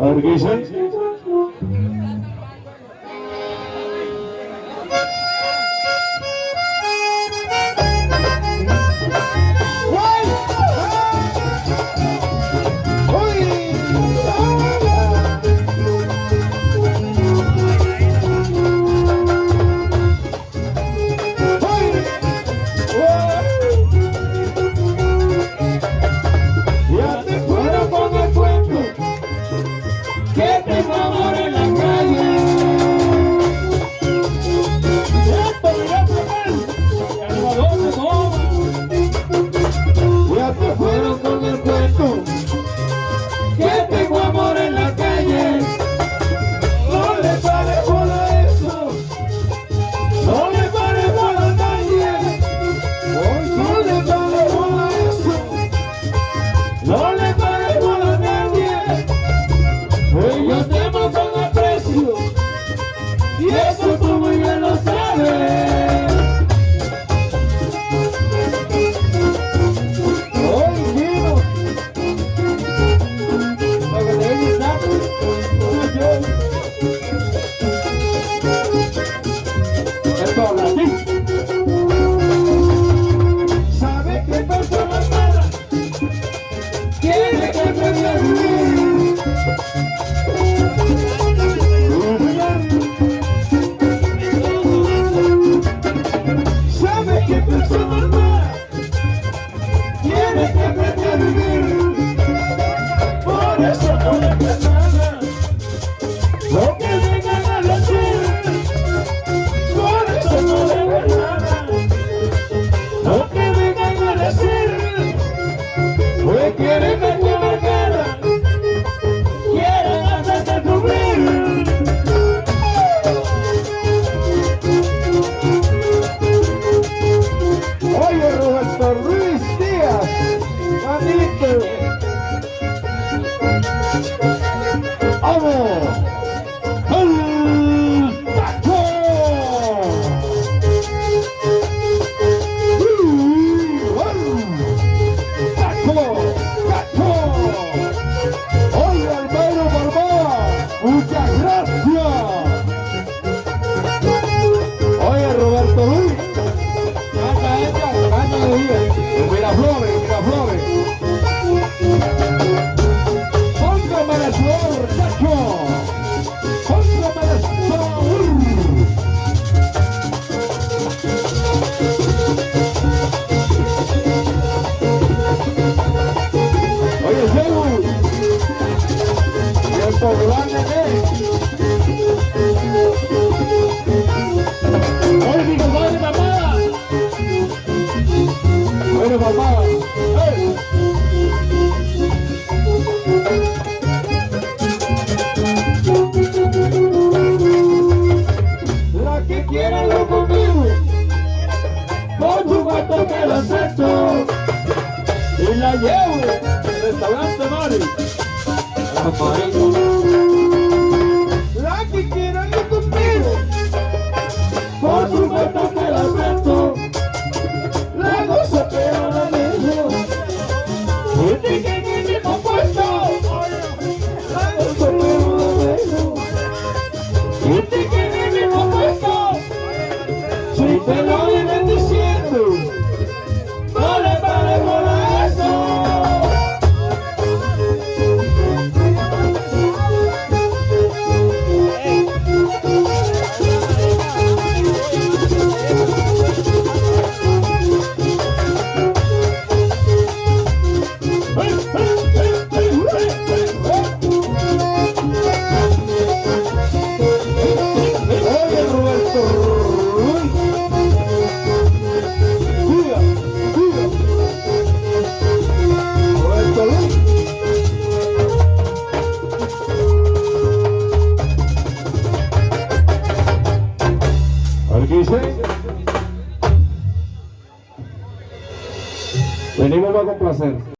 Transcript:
ಅವ್ರಿಗೆ Okay. up, rolling. su guato que la acepto y la llevo al restaurante Mari. Venimos a complacer.